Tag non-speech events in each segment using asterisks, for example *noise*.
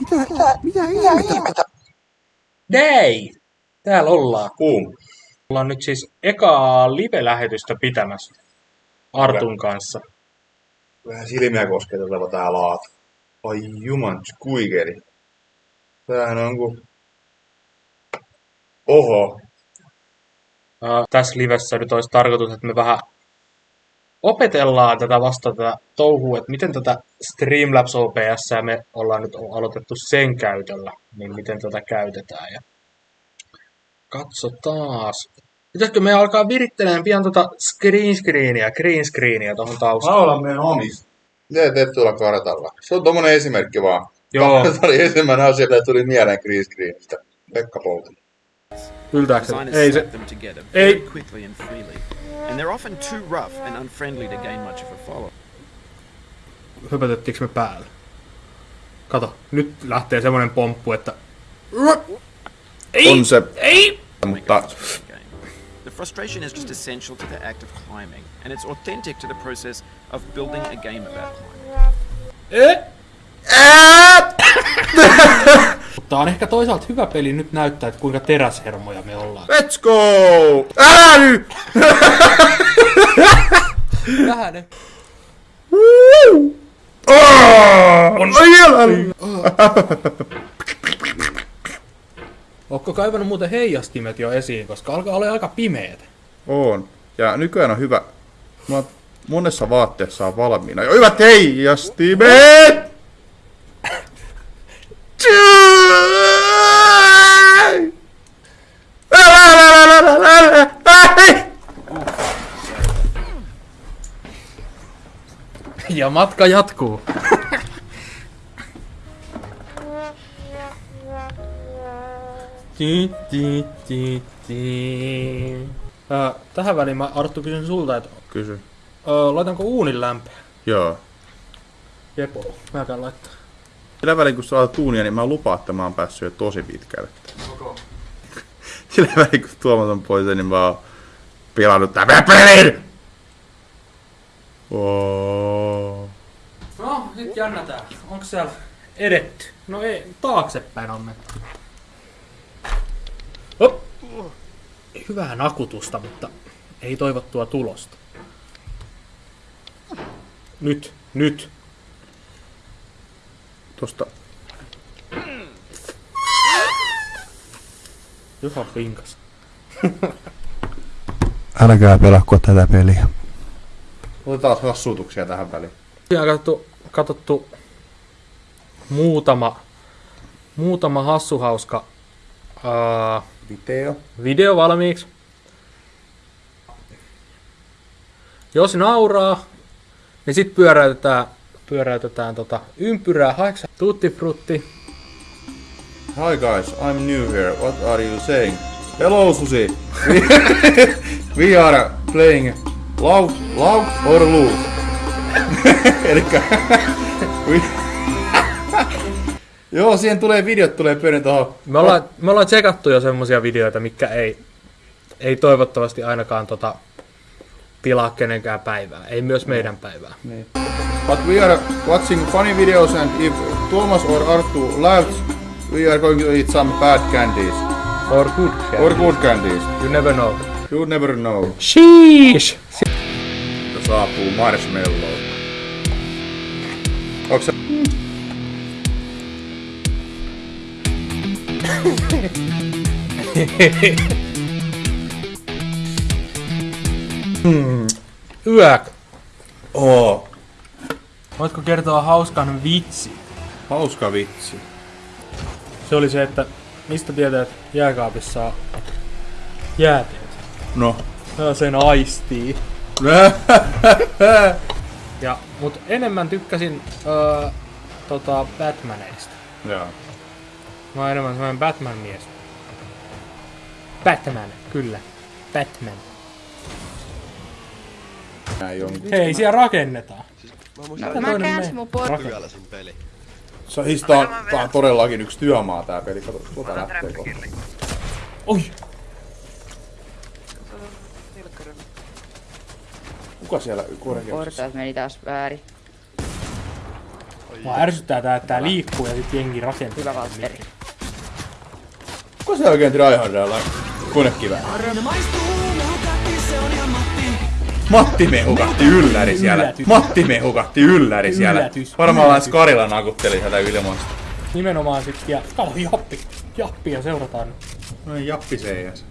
Mitä, mitä ihmettä? Dei! Täällä ollaan. Kuum. Ollaan nyt siis ekaa live-lähetystä pitämässä Artun kanssa. Vähän silmiä kosketeleva tää laatu. Ai juman skuikeri. Tämähän on ku... Oho. Uh, tässä livessä nyt olisi tarkoitus, että me vähän opetellaan tätä vasta tätä touhua, että miten tätä Streamlabs OBS me ollaan nyt aloitettu sen käytöllä, niin miten tätä käytetään. Ja katsotaan. Pitäisikö me alkaa virittelemään pian tota screen screenia, green screenia tuohon taustaan? Laula meidän omista. Miten teet tuolla kartalla? Se on tommonen esimerkki vaan. Joo. *laughs* Tämä oli ensimmäinen asia, mitä tuli mieleen green screenistä. Pekka Pouti. Yltääkö se? Designers Ei se. Ei. Very quickly and they're often too rough and unfriendly to gain much of a follow. Höpötettiinkö me päälle? Kato, nyt lähtee semmonen pomppu, että... Ei! On se, Ei! mutta. The frustration is just essential to the act of climbing, and it's authentic to the process of building a game about climbing. E? Eh? Eh? *laughs* *laughs* Mutta on ehkä toisaalta hyvä peli nyt näyttää, että kuinka teräshermoja me ollaan. let's go! Älä *laughs* nyt! Vähänen. On vielä! Ootko kaivannut muuten heijastimet jo esiin, koska alkaa olla aika pimeetä. On. Ja nykyään on hyvä. Mä monessa vaatteessa on valmiina. Jo hyvät heijastimet! *laughs* Ja matka jatkuu. Ti, ti, ti, ti. Ö, tähän väliin mä Arttu kysyn sulta, että Kysy. laitanko uunin lämpöä? Joo. Jepo, mä käyn laittaa. Sillä välin kun sä olet tuunia, niin mä lupaan, että mä oon päässyt jo tosi pitkälle. *laughs* Sillä välin kun Tuomas on pois, niin mä oon pilannut tämän pelin! Oh. No, nyt jännätään. Onko siellä edetty? No ei, taaksepäin on menty. Hop. Hyvää nakutusta, mutta ei toivottua tulosta. Nyt, nyt. Tosta. Juha pinkas. *laughs* Älkää pelakko tätä peliä. Otetaan hassutuksia tähän väliin. Tosiaan katsottu, katsottu muutama, muutama hassuhauska ää, Video. video valmiiksi. Jos nauraa, niin sit pyöräytetään, pyöräytetään tota ympyrää haeksa tutti frutti. Hi guys, I'm new here. What are you saying? Hello Susi. We, *laughs* we are playing loud, loud or loose. *laughs* Elikkä... *laughs* we, Joo, siihen tulee videot, tulee pyörin tohon. Me ollaan, me ollaan tsekattu jo semmosia videoita, mikä ei, ei toivottavasti ainakaan tota, pilaa kenenkään päivää. Ei myös meidän päivää. Niin. But we are watching funny videos and if Thomas or Arttu laughs, we are going to eat some bad candies. Or good Or good candies. You never know. You never know. Sheesh! Saapuu marshmallow. Onks se... *laughs* Hmm. Yök! Oo. Voitko kertoa hauskan vitsi? Hauska vitsi. Se oli se, että mistä tietää, että jääkaapissa on jääteet. No. Ja sen aistii. *laughs* Ja, mut enemmän tykkäsin öö, tota Batmaneista. Joo. Mä oon enemmän semmoinen Batman-mies. Batman, kyllä. Batman. Hei, siellä rakennetaan. No, mä käänsin mun por... Se on, tää on, tää on todellakin yksi työmaa tää peli. Kato, tuota lähtee kohta. Oi! Kuka siellä kuorenkierroksessa? Portaat meni taas väärin. Mua ärsyttää tää, että tää liikkuu ja sit jengi rakentaa. Hyvä Valtteri. Kuka se oikein tryhardella konekivää? Matti mehukatti ylläri siellä. Yllätys. Matti mehukatti ylläri siellä. Yllätys. Varmaan vaan Yllätys. Skarilla nakutteli sieltä ilmasta. Nimenomaan sit, ja kato Jappi. Jappia seurataan. No niin, Jappi seijäs.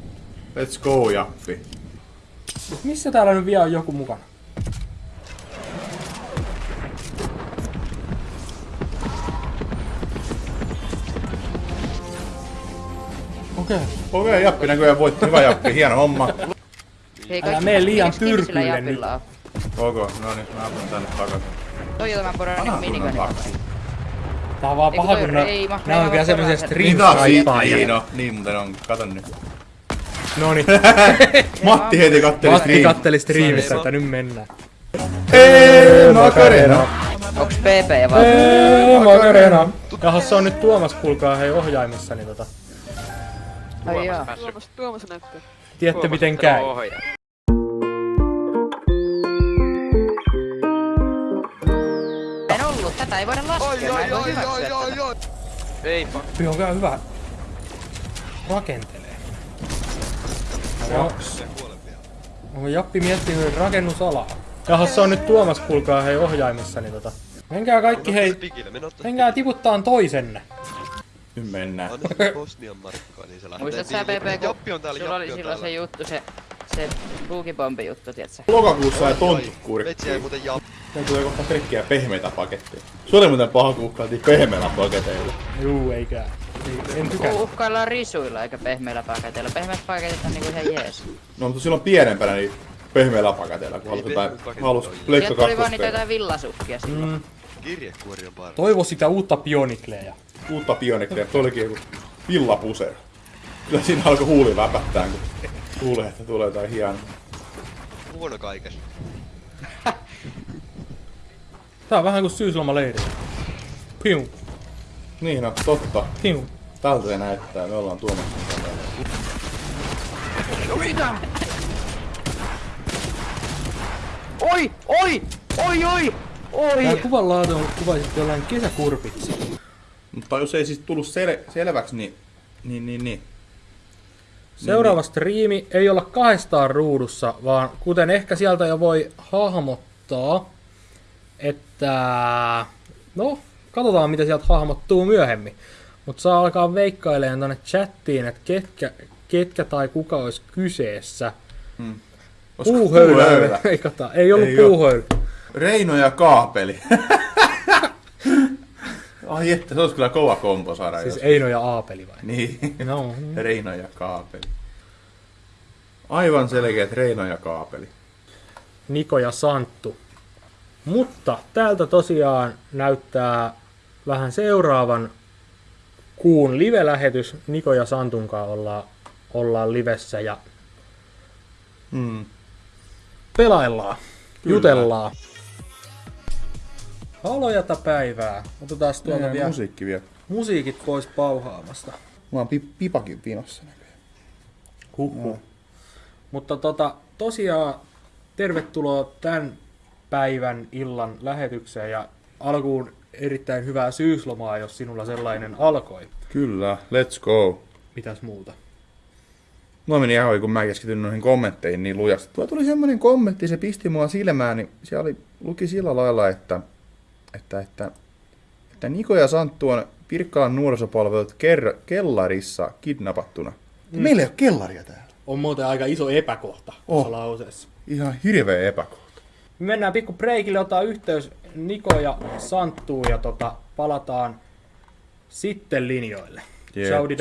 Let's go, Jappi. Mut missä täällä nyt vielä on joku mukana? Okei. Okay. Okei, okay, Jappi näköjään voitti. Hyvä Jappi, hieno homma. Hei, Älä mene liian tyrkylle on? Koko, no niin, mä asun tänne takaisin. Toi on tämä poro niinku taksi. Tää on vaan paha, kun nää, on vielä on semmosia perään. Niin no, niin muuten on, kato nyt. *laughs* Noniin. *laughs* Matti heti katteli Matti stream. katteli striimissä, että nyt mennään. Eee, Macarena. Onks PP vai? Eee, Macarena. Jahas, se on nyt Tuomas, kuulkaa hei ohjaimissa, niin tota. Ai joo. Tuomas, Tuomas näyttää. Tiedätte miten käy. Ei voida laskea, mä en voi hyväksyä tätä. Ei Kyllä on kyllä hyvä. Rakentelee. Joo. Onko Jappi miettinyt rakennusalaa? Jahas, se on nyt Tuomas, kuulkaa hei ohjaimissa, niin tota. Menkää kaikki hei, menkää tiputtaa toisenne. Nyt mennään. Bosnian markkaa, niin se lähtee. Muistat sä PP, kun Jappi on täällä, sulla oli on silloin se juttu, se, se buukibombi juttu, tietsä? Lokakuussa tontut Vetsi jäi kurkkiin. muuten Jappi. Ne tulee kohta pelkkiä pehmeitä paketteja. Se oli muuten paha, kun uhkailtiin pehmeillä paketeilla. Juu, eikä. Ei, en tykää. Uhkaillaan risuilla eikä pehmeillä paketeilla. Pehmeät paketit on niinku ihan jees. No mutta silloin pienempänä niin pehmeillä paketeilla, kun halus jotain, halus Pleikka Sieltä tuli vaan niitä jotain villasukkia silloin. Mm, Kirjekuori on parha. toivo sitä uutta Bionicleja. Uutta pionikkeja, toi olikin joku villapusero. Kyllä siinä alkoi huuli väpättää, kun kuulee, että tulee jotain hienoa. Huono kaikessa. *laughs* Tää on vähän kuin syyslomaleiri. Piu, Niin no, totta. piu. Tältä se näyttää, me ollaan tuomassa Oi! Oi! Oi! Oi! Oi! Tää kuvan laatu on kuvaisit jollain kesäkurpitsi. Mutta jos ei siis tullut sel- selväksi, niin... Niin, niin, niin. Seuraava striimi ei olla kahdestaan ruudussa, vaan kuten ehkä sieltä jo voi hahmottaa, että... No, katsotaan mitä sieltä hahmottuu myöhemmin. Mutta saa alkaa veikkailemaan tonne chattiin, että ketkä, ketkä tai kuka olisi kyseessä. Olisiko Puuhöylä puuhöylä? veikataan. Ei ollut Ei puuhöylä. Reino ja Kaapeli. *laughs* Ai että, se olisi kyllä kova kompo saada Siis jos- Eino ja Aapeli vai? Niin. No, *laughs* Reino ja Kaapeli. Aivan selkeät Reino ja Kaapeli. Niko ja Santtu. Mutta täältä tosiaan näyttää vähän seuraavan kuun live-lähetys. Niko ja Santun kanssa ollaan, ollaan livessä ja Mm. pelaillaan, Kyllä. jutellaan. Halojata päivää. Otetaan tuolta Meidän vielä musiikki vielä. musiikit pois pauhaamasta. Mä oon pi- pipakin vinossa näköjään. Huhhuh. Mutta tota, tosiaan tervetuloa tämän päivän illan lähetykseen ja alkuun erittäin hyvää syyslomaa, jos sinulla sellainen alkoi. Kyllä, let's go. Mitäs muuta? Mulla meni ihan kun mä keskityin noihin kommentteihin niin lujasti. Tuo tuli semmonen kommentti, se pisti mua silmään, niin siellä oli, luki sillä lailla, että, että, että, että Niko ja Santtu on Pirkkalan nuorisopalvelut ker- kellarissa kidnapattuna. Mm. Meillä ei ole kellaria täällä. On muuten aika iso epäkohta Oh. tuossa lauseessa. Ihan hirveä epäkohta. Me mennään pikku breikille, ottaa yhteys Niko ja Santtuun ja tota, palataan sitten linjoille. Jep. Saudi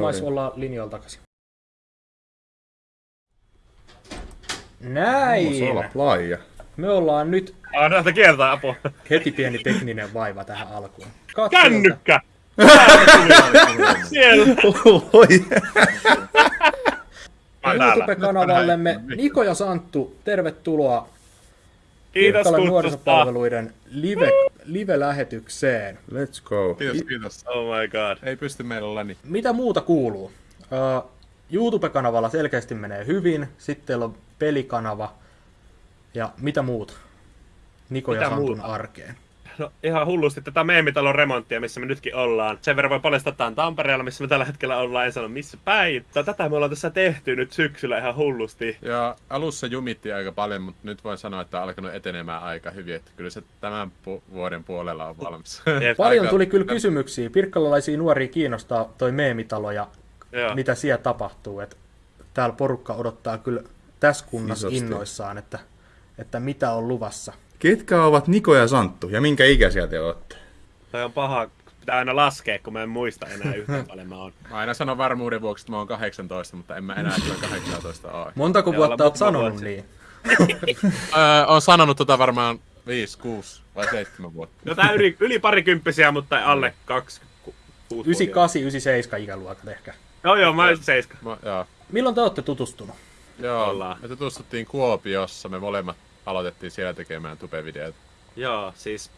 maissa jep. ollaan linjoilla takaisin. Näin. Se olla playa. Me ollaan nyt Ah, näitä kieltä apua. heti pieni tekninen vaiva tähän alkuun. Katsotaan. Kännykkä! Siellä! Oi. YouTube-kanavallemme Niko ja Santtu, tervetuloa Kiitos Pirkkalan nuorisopalveluiden live, live-lähetykseen. Let's go. Kiitos, kiitos. Oh my god. Ei pysty meillä olla niin. Mitä muuta kuuluu? Uh, YouTube-kanavalla selkeästi menee hyvin, sitten teillä on pelikanava ja mitä muuta? Niko ja Mitä Santun muuta? arkeen. No ihan hullusti tätä meemitalon remonttia, missä me nytkin ollaan. Sen verran voi paljastaa, että on Tampereella, missä me tällä hetkellä ollaan. En sano missä päin. Tätä me ollaan tässä tehty nyt syksyllä ihan hullusti. Ja alussa jumitti aika paljon, mutta nyt voin sanoa, että on alkanut etenemään aika hyvin. Että kyllä se tämän pu- vuoden puolella on valmis. *laughs* Paljon tuli kyllä kysymyksiä. Pirkkalalaisia nuoria kiinnostaa toi meemitalo ja Joo. mitä siellä tapahtuu. Et täällä porukka odottaa kyllä tässä kunnassa Isosti. innoissaan, että, että mitä on luvassa. Ketkä ovat Niko ja Santtu ja minkä ikäisiä te olette? Toi on paha, pitää aina laskea, kun mä en muista enää yhtään *laughs* paljon mä oon. Mä aina sanon varmuuden vuoksi, että mä oon 18, mutta en mä enää kyllä 18 ole. Montako vuotta oot sanonut niin? *laughs* *laughs* öö, oon sanonut tota varmaan 5, 6 vai 7 vuotta. No tää yli, yli parikymppisiä, mutta alle 26 98, 97 ikäluokat ehkä. Joo joo, mä olisin seiska. Mä, joo. Milloin te olette tutustunut? Joo, Ollaan. me tutustuttiin Kuopiossa, me molemmat aloitettiin siellä tekemään tubevideoita. Joo, siis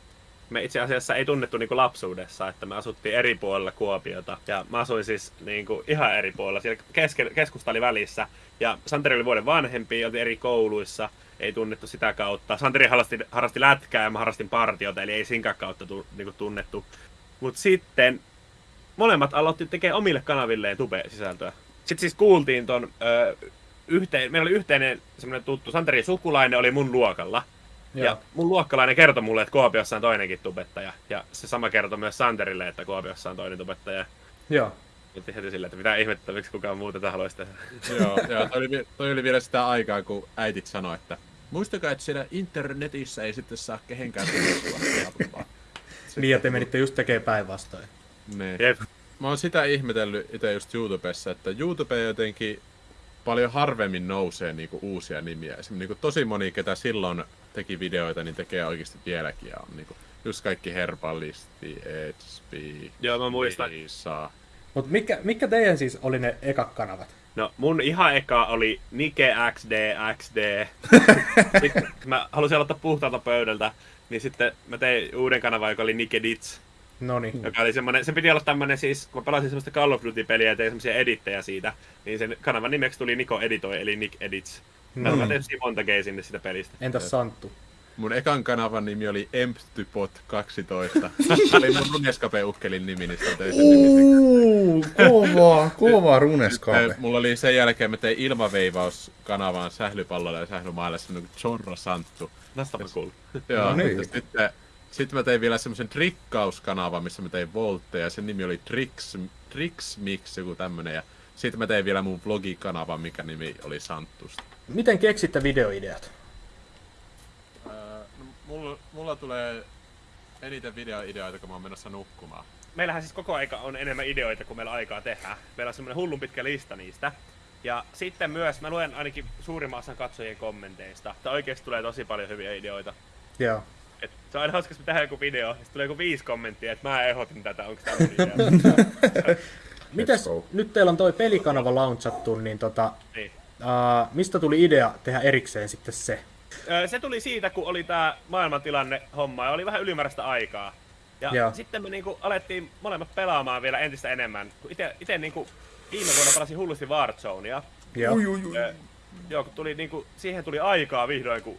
me itse asiassa ei tunnettu niinku lapsuudessa, että me asuttiin eri puolella Kuopiota. Ja mä asuin siis niinku ihan eri puolella, siellä keske, keskusta oli välissä. Ja Santeri oli vuoden vanhempi, oltiin eri kouluissa, ei tunnettu sitä kautta. Santeri harrasti, harrasti lätkää ja mä harrastin partiota, eli ei sinkään kautta tu, niinku tunnettu. Mutta sitten molemmat aloitti tekemään omille kanavilleen tube-sisältöä. Sitten siis kuultiin ton ö, yhteen, meillä oli yhteinen semmoinen tuttu, Santerin sukulainen oli mun luokalla. Ja Joo. mun luokkalainen kertoi mulle, että Kuopiossa on toinenkin tubettaja. Ja se sama kertoi myös Santerille, että Kuopiossa on toinen tubettaja. Joo. Nyt heti silleen, että mitä ihmettä, miksi kukaan muu tätä haluaisi tehdä. joo, joo toi, oli, toi oli vielä sitä aikaa, kun äitit sanoi, että muistakaa, että siellä internetissä ei sitten saa kehenkään tutustua. Niin, ja te menitte just tekemään päinvastoin. Niin. Jep. Mä oon sitä ihmetellyt itse just YouTubessa, että YouTube jotenkin paljon harvemmin nousee niinku uusia nimiä. Esimerkiksi niinku tosi moni, ketä silloin teki videoita, niin tekee oikeasti vieläkin. Ja on niinku just kaikki Herbalisti, Edsby, Joo, mä muistan. Liisa. Mutta mikä, mikä teidän siis oli ne ekat kanavat? No, mun ihan eka oli Nike XD XD. *laughs* sitten mä halusin aloittaa puhtaalta pöydältä, niin sitten mä tein uuden kanavan, joka oli Nike Dits. No niin. Joka oli semmonen, se piti olla tämmönen siis, kun mä pelasin semmoista Call of Duty-peliä ja tein semmosia edittejä siitä, niin sen kanavan nimeksi tuli Niko Editoi, eli Nick Edits. Mä No niin. tein monta sinne sitä pelistä. Entäs Santtu? Mun ekan kanavan nimi oli Emptypot12. Se *laughs* oli mun Runescape-ukkelin nimi, niin sitä sen nimi. Uuu, kova, kova runeskape. Sitten Mulla oli sen jälkeen, mä tein ilmaveivauskanavaan sählypallolla ja sählymailla semmonen kuin Chorro Santtu. Tästä on cool. Joo, No niin. sitten, sitten mä tein vielä semmoisen trikkauskanavan, missä mä tein voltteja. Sen nimi oli Tricks, Tricks Mix, joku tämmönen. Ja sitten mä tein vielä mun vlogikanavan, mikä nimi oli Santtusta. Miten keksitte videoideat? Öö, no, mulla, mulla tulee eniten videoideoita, kun mä oon menossa nukkumaan. Meillähän siis koko aika on enemmän ideoita kuin meillä aikaa tehdä. Meillä on semmoinen hullun pitkä lista niistä. Ja sitten myös, mä luen ainakin suurimman osan katsojien kommenteista, että oikeasti tulee tosi paljon hyviä ideoita. Joo. Et se on aina hauska, jos me tehdään joku video, ja sitten tulee joku viisi kommenttia, että mä ehdotin tätä, onko tämä. Mites, nyt teillä on toi pelikanava launchattu, niin tota, niin. uh, mistä tuli idea tehdä erikseen sitten se? Se tuli siitä, kun oli tää maailmantilanne homma ja oli vähän ylimääräistä aikaa. Ja Joo. sitten me niinku alettiin molemmat pelaamaan vielä entistä enemmän. Ite niinku viime vuonna pelasin hullusti Warzonea. Joo. Joo, kun tuli niinku, siihen tuli aikaa vihdoin, kun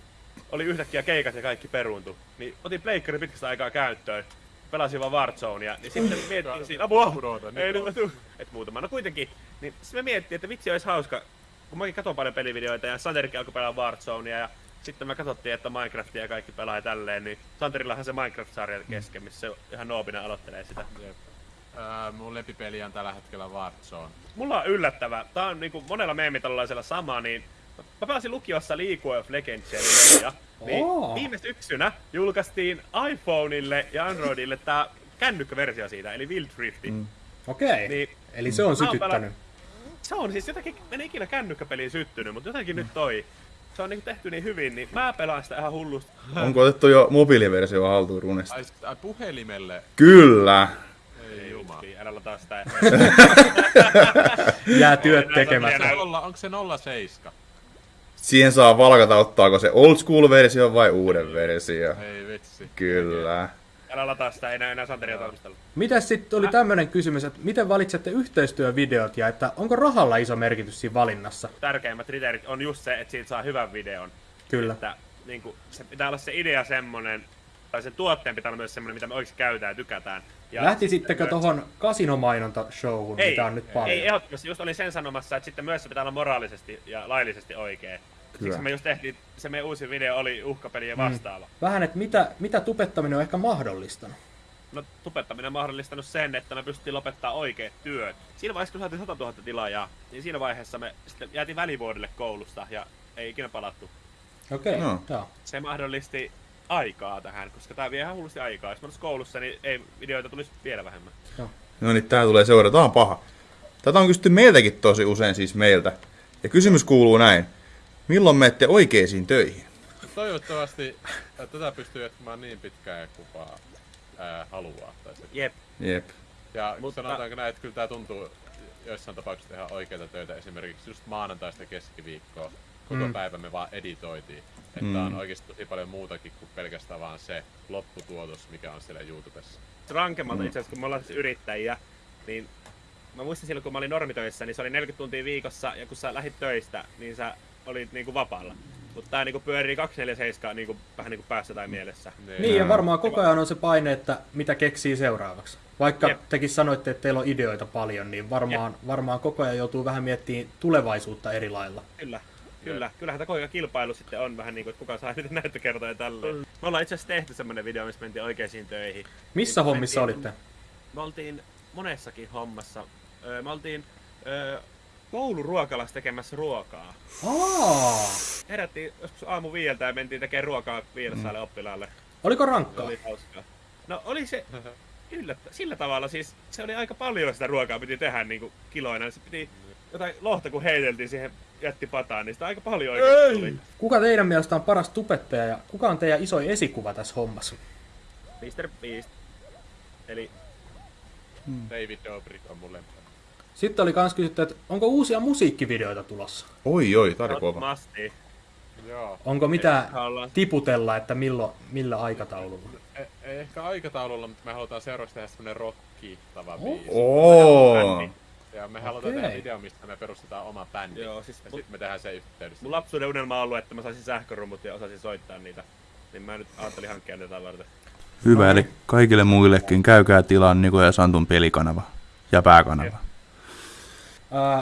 oli yhtäkkiä keikat ja kaikki peruuntu. Niin otin pleikkari pitkästä aikaa käyttöön. Pelasin vaan Warzonea, niin sitten miettiin siinä, apua, ei nyt mä tuu. Et muutama, no kuitenkin. Niin sitten me miettiin, että vitsi olisi hauska, kun mäkin katson paljon pelivideoita ja Santerikin alkoi pelaa Warzonea ja sitten me katsottiin, että Minecraftia ja kaikki pelaa ja tälleen, niin Santerillahan se Minecraft-sarja kesken, missä se ihan noobina aloittelee sitä. Öö, mun lempipeli on tällä hetkellä Warzone. Mulla on yllättävä, tää on niinku monella meemitalollaisella sama, niin mä pelasin lukiossa League of Legends ja niin Oo. viime syksynä julkaistiin iPhoneille ja Androidille tää kännykkäversio siitä, eli Wild Rifti. Mm. Okei. Niin, Eli se on sytyttänyt. se on siis jotakin, mä en ikinä kännykkäpeliin syttynyt, mutta jotenkin nyt toi. Se on niinku tehty niin hyvin, niin mä pelaan sitä ihan hullusti. Onko otettu jo mobiiliversio haltuun runesta? Ai, ai puhelimelle? Kyllä. Ei. Niin, älä lataa sitä. Jää työt tekemättä. onko se 07? Siihen saa valkata, ottaako se old school versio vai uuden versio. Ei vitsi. Kyllä. älä lataa sitä, ei enää, enää Santeria toimistella. Mitäs sitten oli tämmönen kysymys, että miten valitsette yhteistyövideot ja että onko rahalla iso merkitys siinä valinnassa? Tärkeimmät kriteerit on just se, että siitä saa hyvän videon. Kyllä. Että niinku, se pitää olla se idea semmonen, tai sen tuotteen pitää olla myös semmoinen, mitä me oikeasti käytetään ja tykätään. Ja Lähtisittekö myös- tuohon kasinomainonta-showhun, ei, mitä on nyt paljon? Ei, ehdottomasti. Just olin sen sanomassa, että sitten myös se pitää olla moraalisesti ja laillisesti oikein. Siksi me just tehtiin, se meidän uusi video oli uhkapeli ja vastaava. Vähän, että mitä, mitä tupettaminen on ehkä mahdollistanut? No tupettaminen on mahdollistanut sen, että me pystyttiin lopettaa oikeat työt. Siinä vaiheessa, kun saatiin 100 000 tilaajaa, niin siinä vaiheessa me sitten jäätiin välivuodelle koulusta ja ei ikinä palattu. Okei, okay, No. joo. Se mahdollisti aikaa tähän, koska tämä vie ihan hullusti aikaa. Jos mä koulussa, niin ei videoita tulisi vielä vähemmän. No niin, tää tulee seurata. Tää on paha. Tätä on kysytty meiltäkin tosi usein siis meiltä. Ja kysymys kuuluu näin. Milloin menette oikeisiin töihin? Toivottavasti tätä pystyy jatkamaan niin pitkään kuin vaan ää, haluaa. Tai se. Jep. Jep. Ja Mutta- sanotaanko näin, että kyllä tämä tuntuu joissain tapauksissa tehdä oikeita töitä. Esimerkiksi just maanantaista keskiviikkoa. Koko Mm. päivä me vaan editoitiin. Että Mm. on oikeasti tosi paljon muutakin kuin pelkästään vaan se lopputuotos, mikä on siellä YouTubessa. rankemmalta itse asiassa, kun me ollaan siis yrittäjiä, niin mä muistan silloin, kun mä olin normitöissä, niin se oli 40 tuntia viikossa, ja kun sä lähit töistä, niin sä olit niinku vapaalla. Mutta tää niinku pyörii 247 niinku, vähän niinku päässä tai mielessä. Niin, ja varmaan koko ajan on se paine, että mitä keksii seuraavaksi. Vaikka Jep. tekin sanoitte, että teillä on ideoita paljon, niin varmaan, varmaan koko ajan joutuu vähän miettimään tulevaisuutta eri lailla. Kyllä. Kyllä, kyllähän tämä koko kilpailu sitten on vähän niinku, että kuka saa *laughs* eniten näyttökertoja ja tälleen. Me ollaan itse asiassa tehty semmonen video, missä mentiin oikeisiin töihin. Missä Niin hommissa mentiin- olitte? Me oltiin monessakin hommassa. Öö, Me oltiin öö, kouluruokalassa tekemässä ruokaa. Aa, Herättiin joskus aamu viieltä ja mentiin tekemään ruokaa viidesaalle Mm. oppilaalle. oliko rankkaa? oli hauskaa. No oli se yllättä, sillä tavalla siis se oli aika paljon sitä ruokaa piti tehdä niin kuin kiloina. Se piti jotain lohta kun heiteltiin siihen jätti pataan, niin sitä aika paljon oikeasti tuli. Kuka teidän mielestä on paras tubettaja ja kuka on teidän isoin esikuva tässä hommassa? Mr. Beast. Eli David Dobrik on mun lemppari. Sitten oli kans kysytty, että onko uusia musiikkivideoita tulossa? Oi, oi, not kova. Joo. Onko mitään ollaan- tiputella, että milloin, millä aikataululla? Ei, ei ehkä aikataululla, mutta me halutaan seuraavaksi tehdä semmonen rockittava biisi. Oo. Ja me halutaan Okei. tehdä video, mistä me perustetaan oma bändi. Joo, siis ja sitten me tehdään se yhteydessä. Mun lapsuuden unelma on ollut, että mä saisin sähkörummut ja osasin soittaa niitä. Niin mä nyt ajattelin hankkia tätä varten. Hyvä, eli kaikille muillekin käykää tilaan Niko ja Santun pelikanava ja pääkanava. Ää,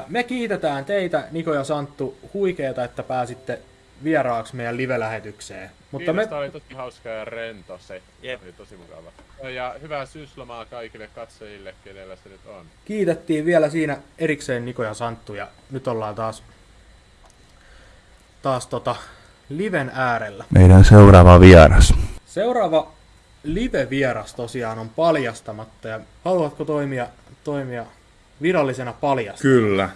Me kiitetään teitä, Niko ja Santtu, huikeeta, että pääsitte vieraaksi meidän live-lähetykseen. Mutta Kiitos, me, oli tosi hauska ja rento se. Jep. Oli tosi mukava. Ja hyvää syyslomaa kaikille katsojille, kenellä se nyt on. kiitettiin vielä siinä erikseen Niko ja Santtu ja nyt ollaan taas, taas tota, liven äärellä. Meidän seuraava vieras. Seuraava live-vieras tosiaan on paljastamatta ja haluatko toimia, toimia virallisena paljasta? Kyllä.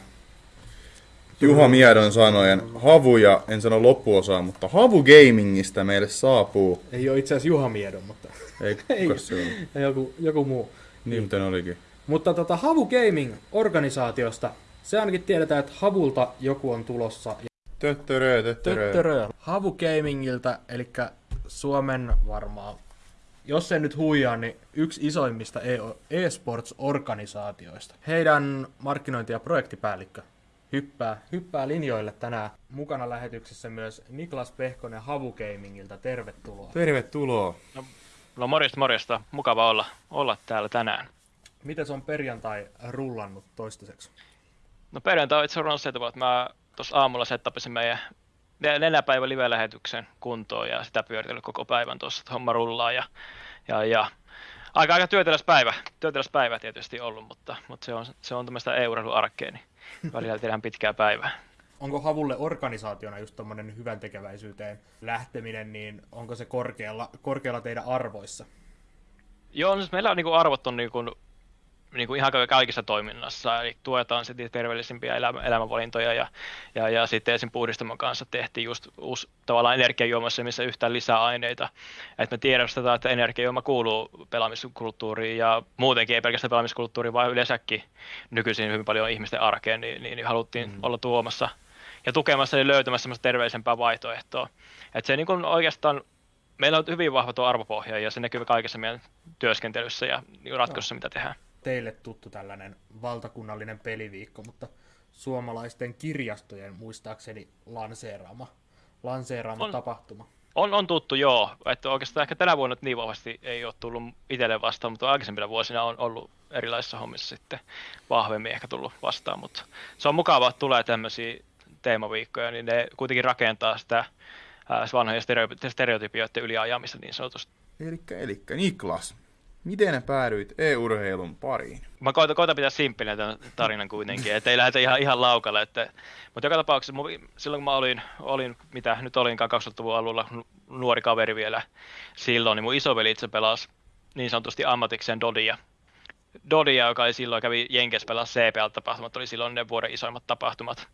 Juha Miedon sanojen havuja, en sano loppuosaa, mutta havu gamingista meille saapuu. Ei ole itse asiassa Juha Miedon, mutta Ei, *laughs* Ei. se on? joku, joku muu. Niin, miten olikin. Mutta tota, Havu Gaming-organisaatiosta, se ainakin tiedetään, että Havulta joku on tulossa. Töttörö, töttörö. Töttörö. Havu Gamingiltä, eli Suomen varmaan, jos en nyt huijaa, niin yksi isoimmista E- e-sports-organisaatioista. Heidän markkinointi- ja projektipäällikkö hyppää, hyppää linjoille tänään. Mukana lähetyksessä myös Niklas Pehkonen Havu Gamingilta. Tervetuloa. Tervetuloa. No morjesta, morjesta. Mukava olla, olla täällä tänään. Miten on perjantai rullannut toistaiseksi? No perjantai on itse asiassa tavalla, että mä tuossa aamulla settapisin meidän nel- neljäpäivän live-lähetyksen kuntoon ja sitä pyöritellyt koko päivän tuossa, että homma rullaa ja, ja, ja aika, aika työteläs päivä, työteläs päivä tietysti ollut, mutta, mutta se on, se on tämmöistä e-urheiluarkea, niin *laughs* välillä tehdään pitkää päivää. onko Havulle organisaationa just tommonen hyvän tekeväisyyteen lähteminen, niin onko se korkealla, korkealla teidän arvoissa? Joo, no siis meillä on niinku arvot on niinku, niinku ihan ka- kaikissa toiminnassa, eli tuetaan sitten terveellisimpiä elämä, elämänvalintoja ja, ja, ja sitten esim. puhdistamon kanssa tehtiin just uusi tavallaan energiajuomassa, missä yhtään lisää aineita. Että me tiedostetaan, että energiajuoma kuuluu pelaamiskulttuuriin ja muutenkin ei pelkästään pelaamiskulttuuriin, vaan yleensäkin nykyisin hyvin paljon ihmisten arkeen, niin, niin, niin haluttiin mm. olla tuomassa ja tukemassa ja löytämässä semmoista terveellisempää vaihtoehtoa. Että se niin kuin oikeastaan meillä on hyvin vahva tuo arvopohja ja se näkyy kaikessa meidän työskentelyssä ja niin ratkaisussa, mitä tehdään. Teille tuttu tällainen valtakunnallinen peliviikko, mutta suomalaisten kirjastojen muistaakseni lanseeraama, lanseeraama On. tapahtuma. On, on tuttu, joo. Että oikeastaan ehkä tänä vuonna niin vahvasti ei ole tullut itselle vastaan, mutta aikaisempina vuosina on ollut erilaisissa hommissa sitten vahvemmin ehkä tullut vastaan. Mutta se on mukavaa, että tulee tämmöisiä teemaviikkoja, niin ne kuitenkin rakentaa sitä ää, vanhojen stereo- stereotypioiden yliajamista niin sanotusti. Elikkä, elikkä Niklas, miten päädyit e-urheilun pariin? Mä koitan, koitan pitää simppinä tämän tarinan kuitenkin, että ei lähdetä ihan, ihan laukalle. Että, mutta joka tapauksessa mun- silloin kun mä olin, olin mitä nyt olinkaan 2000-luvun alulla, nu- nuori kaveri vielä silloin, niin mun isoveli itse pelasi niin sanotusti ammatikseen Dodia. Dodia, joka oli silloin, kävi Jenkes pelasi CPL-tapahtumat, oli silloin ne vuoden isoimmat tapahtumat.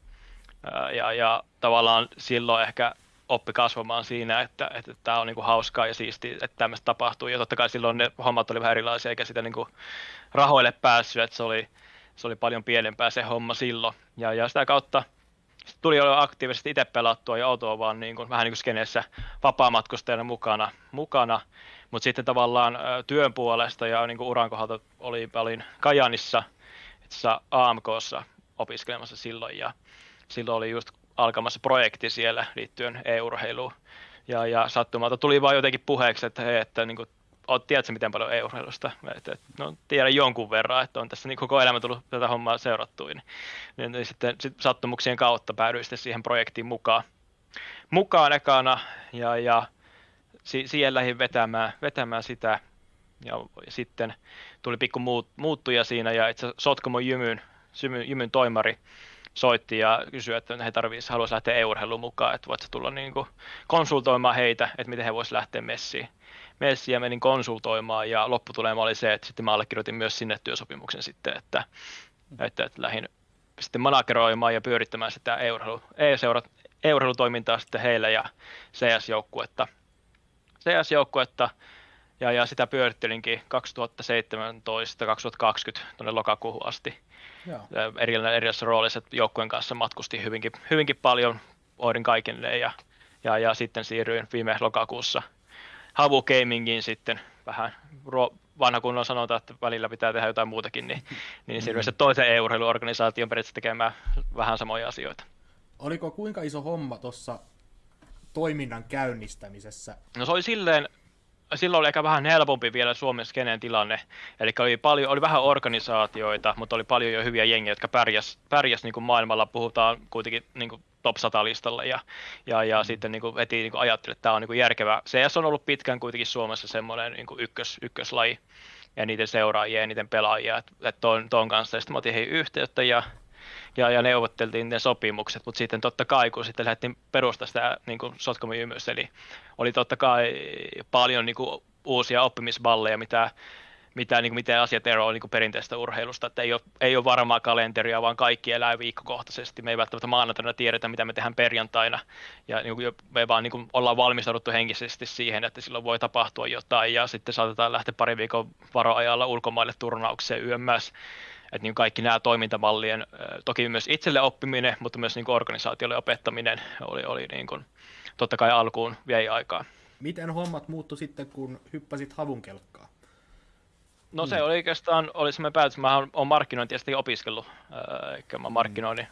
Ja, ja tavallaan silloin ehkä oppi kasvamaan siinä, että, että tämä on niinku hauskaa ja siistiä, että tämmöistä tapahtuu. Ja totta kai silloin ne hommat oli vähän erilaisia, eikä sitä niinku rahoille päässyt, että se oli, se oli paljon pienempää se homma silloin. Ja, ja sitä kautta tuli jo aktiivisesti itse pelattua ja autoa vaan niin kuin, vähän niin kuin skeneessä vapaamatkustajana mukana, mukana. mutta sitten tavallaan työn puolesta ja niin kuin uran kohdalta oli, olin Kajanissa, AMKssa opiskelemassa silloin ja silloin oli just alkamassa projekti siellä liittyen e-urheiluun. Ja, ja sattumalta tuli vaan jotenkin puheeksi, että hei, että niin kuin, oot, tiedätkö miten paljon e-urheilusta? Että, no, tiedän jonkun verran, että on tässä niin koko elämä tullut tätä hommaa seurattua. Niin, niin, sitten sit sattumuksien kautta päädyin sitten siihen projektiin mukaan. Mukaan ekana ja, ja si, siihen lähdin vetämään, vetämään sitä. Ja sitten tuli pikku muut, muuttuja siinä ja itse Sotkamon Jymyn, Jymyn toimari soitti ja kysyi, että he tarvitsisivat, haluaisi lähteä e-urheiluun mukaan, että voitko tulla niin kuin konsultoimaan heitä, että miten he voisivat lähteä messiin. Messiin ja menin konsultoimaan ja lopputulema oli se, että sitten mä allekirjoitin myös sinne työsopimuksen sitten, että, että, että lähdin sitten manageroimaan ja pyörittämään sitä e-urheilu, e-urheilutoimintaa sitten heille ja CS-joukkuetta. CS-joukkuetta ja, ja sitä pyörittelinkin 2017-2020 tuonne lokakuuhun asti Joo. erilaisissa, erilaisissa roolissa, että joukkueen kanssa matkustin hyvinkin, hyvinkin paljon, hoidin kaikille ja, ja, ja sitten siirryin viime lokakuussa Havu Gamingiin sitten vähän ro, vanha kunnon sanota, että välillä pitää tehdä jotain muutakin, niin, niin siirryin sitten toisen e-urheiluorganisaation periaatteessa tekemään vähän samoja asioita. Oliko kuinka iso homma tuossa toiminnan käynnistämisessä? No se oli silleen, silloin oli ehkä vähän helpompi vielä Suomen skeneen tilanne. Eli oli, paljon, oli vähän organisaatioita, mutta oli paljon jo hyviä jengiä, jotka pärjäs, pärjäs niin kuin maailmalla. Puhutaan kuitenkin niin kuin top 100 listalla ja, ja, ja mm. sitten niin kuin heti niin kuin ajattelin, että tämä on niin kuin järkevä. CS on ollut pitkään kuitenkin Suomessa semmoinen niin kuin ykkös, ykköslaji ja niiden seuraajia ja niiden pelaajia, että et ton, ton kanssa. Ja sitten mä otin heihin yhteyttä ja ja, ja neuvotteltiin ne sopimukset, mutta sitten totta kai, kun sitten lähdettiin perustaa sitä niin kuin Sotkamin jymys, eli oli totta kai paljon niin kuin, uusia oppimisballeja, mitä, mitä, niin kuin, miten asiat eroavat niin perinteistä urheilusta, että ei ole, ei ole varmaa kalenteria, vaan kaikki elää viikkokohtaisesti. Me ei välttämättä maanantaina tiedetä, mitä me tehdään perjantaina, ja niin kuin, me vaan niin kuin, ollaan valmistauduttu henkisesti siihen, että silloin voi tapahtua jotain, ja sitten saatetaan lähteä pari viikon varoajalla ulkomaille turnaukseen yömmässä että niin kaikki nämä toimintamallien, toki myös itselle oppiminen, mutta myös niin organisaatiolle opettaminen oli, oli niin kuin, totta kai alkuun vei aikaa. Miten hommat muuttu sitten, kun hyppäsit havun kelkkaan? No se oli oikeastaan, oli semmoinen päätös, mä olen markkinointia opiskellut, eli mä markkinoinnin,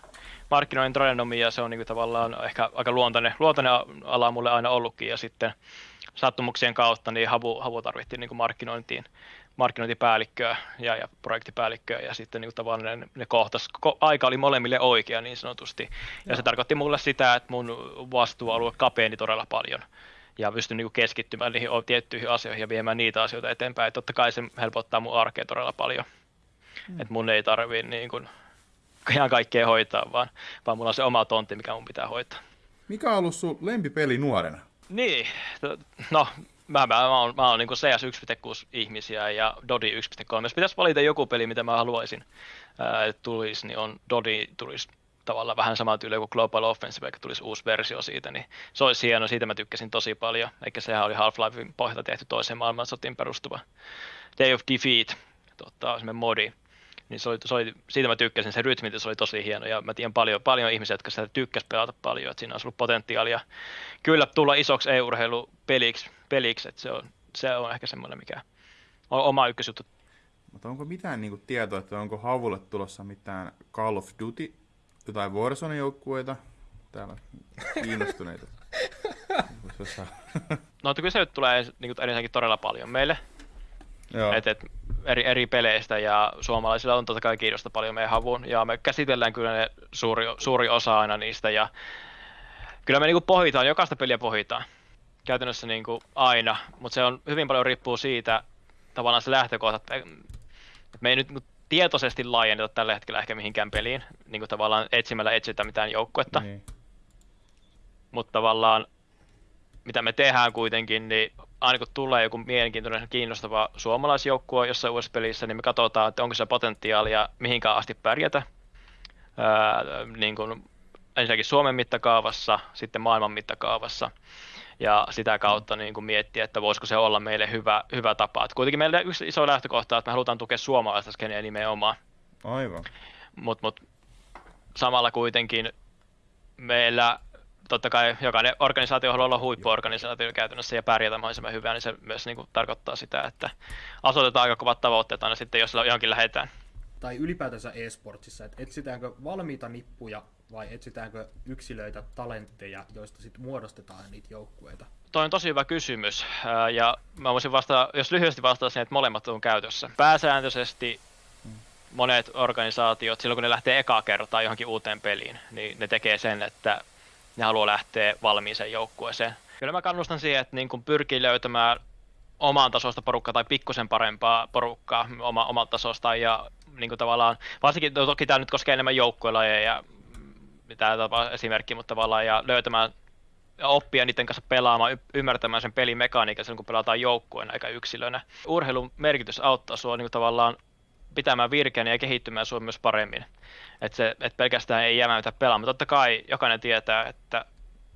markkinoinnin tradenomia, ja se on niin kuin tavallaan ehkä aika luontainen, luontainen ala mulle aina ollutkin, ja sitten sattumuksien kautta niin havu, havu tarvittiin niin kuin markkinointiin, markkinointipäällikköä ja, ja projektipäällikköä ja sitten niin tavallaan ne, ne kohtas, ko, aika oli molemmille oikea niin sanotusti. Ja Joo. se tarkoitti mulle sitä, että mun vastuualue kapeeni todella paljon ja pystyn niin keskittymään niihin tiettyihin asioihin ja viemään niitä asioita eteenpäin. Et totta kai se helpottaa mun arkea todella paljon. Mm. Että mun ei tarvii niin kuin, ihan kaikkea hoitaa, vaan, vaan mulla on se oma tontti, mikä mun pitää hoitaa. Mikä on ollut sun lempipeli nuorena? Niin, no mä, mä, mä oon, mä oon niin CS 1.6 ihmisiä ja Dodi 1.3. Jos pitäisi valita joku peli, mitä mä haluaisin, että tulisi, niin on Dodi tulisi tavallaan vähän sama tyyli kuin Global Offensive, vaikka tulisi uusi versio siitä, niin se olisi hieno, siitä mä tykkäsin tosi paljon, eikä sehän oli Half-Lifein pohjalta tehty toiseen maailmansotiin perustuva Day of Defeat, tota, modi, niin se oli, se oli, siitä mä tykkäsin, se rytmi se oli tosi hieno, ja mä tiedän paljon, paljon ihmisiä, jotka sitä tykkäs pelata paljon, että siinä olisi ollut potentiaalia kyllä tulla isoksi e-urheilupeliksi, peliksi, että se on, se on ehkä semmoinen, mikä on oma ykkösjuttu. Mutta onko mitään niinku tietoa, että onko Havulle tulossa mitään Call of Duty, jotain Warzone-joukkueita? Täällä kiinnostuneita. *laughs* Noita kyselyt tulee niin kuin, todella paljon meille. Joo. Et, et, eri, eri peleistä ja suomalaisilla on totta kai kiinnosta paljon meidän havuun. Ja me käsitellään kyllä ne suuri, suuri osa aina niistä. Ja kyllä me niinku pohditaan, jokaista peliä pohditaan käytännössä niinku aina, mutta se on hyvin paljon riippuu siitä tavallaan se lähtökohta, että me ei nyt niinku tietoisesti laajenneta tällä hetkellä ehkä mihinkään peliin, niin kuin tavallaan etsimällä etsitä mitään joukkuetta, Niin. mutta tavallaan mitä me tehdään kuitenkin, niin aina kun tulee joku mielenkiintoinen kiinnostava suomalaisjoukkue jossain uudessa pelissä, niin me katsotaan, että onko se potentiaalia mihinkään asti pärjätä. Öö, niin kuin ensinnäkin Suomen mittakaavassa, sitten maailman mittakaavassa. Ja sitä kautta niin kuin miettiä, että voisiko se olla meille hyvä, hyvä tapa. Et kuitenkin meillä yksi iso lähtökohta, että me halutaan tukea suomalaista skeneä nimenomaan. Aivan. Mutta mut, samalla kuitenkin meillä totta kai jokainen organisaatio haluaa olla huippuorganisaatio käytännössä ja pärjätä mahdollisimman hyvää, niin se myös niin kuin, tarkoittaa sitä, että asetetaan aika kovat tavoitteet aina sitten, jos johonkin lähdetään. Tai ylipäätänsä e-sportsissa, että etsitäänkö valmiita nippuja vai etsitäänkö yksilöitä, talentteja, joista sitten muodostetaan niitä joukkueita? Toi on tosi hyvä kysymys, ja mä voisin vastata, jos lyhyesti vastaisin, että molemmat on käytössä. Pääsääntöisesti monet organisaatiot, silloin kun ne lähtee ekaa kertaa johonkin uuteen peliin, niin ne tekee sen, että ne haluaa lähteä valmiiseen joukkueeseen. Kyllä mä kannustan siihen, että niin kun pyrkii löytämään oman tasosta porukkaa tai pikkusen parempaa porukkaa oma, omalta tasosta ja niin tavallaan, varsinkin toki tämä nyt koskee enemmän joukkuelajeja ja mitä esimerkki, mutta tavallaan ja löytämään ja oppia niiden kanssa pelaamaan, y- ymmärtämään sen pelin mekaniikan silloin, kun pelataan joukkueena eikä yksilönä. Urheilun merkitys auttaa sua niin tavallaan pitämään virkeänä ja kehittymään sua myös paremmin. Että se, et pelkästään ei jäämätä pelaamaan. Totta kai jokainen tietää, että